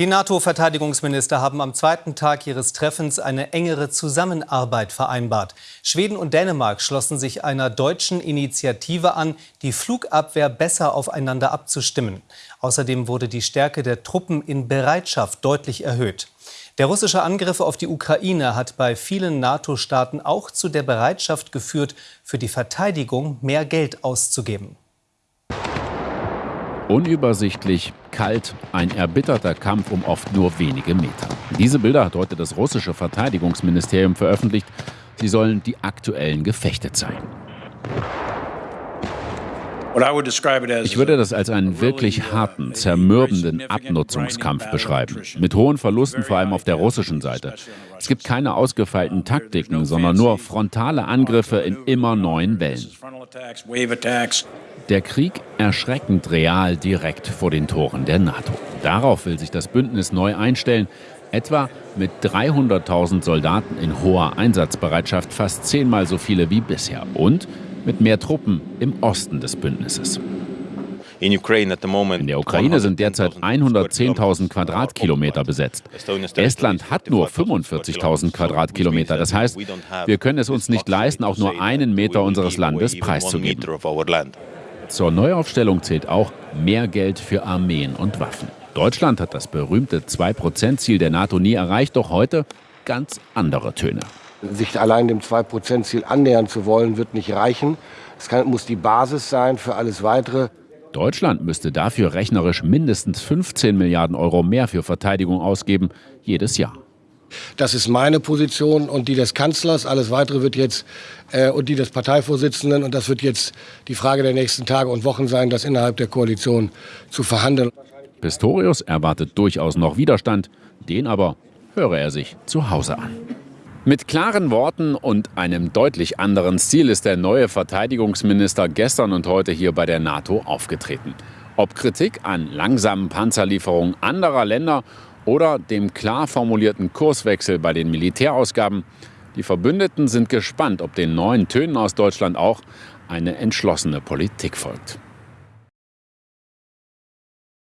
Die NATO-Verteidigungsminister haben am zweiten Tag ihres Treffens eine engere Zusammenarbeit vereinbart. Schweden und Dänemark schlossen sich einer deutschen Initiative an, die Flugabwehr besser aufeinander abzustimmen. Außerdem wurde die Stärke der Truppen in Bereitschaft deutlich erhöht. Der russische Angriff auf die Ukraine hat bei vielen NATO-Staaten auch zu der Bereitschaft geführt, für die Verteidigung mehr Geld auszugeben. Unübersichtlich, kalt, ein erbitterter Kampf um oft nur wenige Meter. Diese Bilder hat heute das russische Verteidigungsministerium veröffentlicht. Sie sollen die aktuellen Gefechte zeigen. Ich würde das als einen wirklich harten, zermürbenden Abnutzungskampf beschreiben, mit hohen Verlusten vor allem auf der russischen Seite. Es gibt keine ausgefeilten Taktiken, sondern nur frontale Angriffe in immer neuen Wellen. Der Krieg erschreckend real direkt vor den Toren der NATO. Darauf will sich das Bündnis neu einstellen, etwa mit 300.000 Soldaten in hoher Einsatzbereitschaft, fast zehnmal so viele wie bisher und mit mehr Truppen im Osten des Bündnisses. In der Ukraine sind derzeit 110.000 Quadratkilometer besetzt. Estland hat nur 45.000 Quadratkilometer. Das heißt, wir können es uns nicht leisten, auch nur einen Meter unseres Landes preiszugeben. Zur Neuaufstellung zählt auch mehr Geld für Armeen und Waffen. Deutschland hat das berühmte 2-Prozent-Ziel der NATO nie erreicht, doch heute ganz andere Töne. Sich allein dem 2-Prozent-Ziel annähern zu wollen, wird nicht reichen. Es kann, muss die Basis sein für alles Weitere. Deutschland müsste dafür rechnerisch mindestens 15 Milliarden Euro mehr für Verteidigung ausgeben, jedes Jahr. Das ist meine Position und die des Kanzlers. Alles Weitere wird jetzt äh, und die des Parteivorsitzenden. Und das wird jetzt die Frage der nächsten Tage und Wochen sein, das innerhalb der Koalition zu verhandeln. Pistorius erwartet durchaus noch Widerstand. Den aber höre er sich zu Hause an. Mit klaren Worten und einem deutlich anderen Stil ist der neue Verteidigungsminister gestern und heute hier bei der NATO aufgetreten. Ob Kritik an langsamen Panzerlieferungen anderer Länder oder dem klar formulierten Kurswechsel bei den Militärausgaben, die Verbündeten sind gespannt, ob den neuen Tönen aus Deutschland auch eine entschlossene Politik folgt.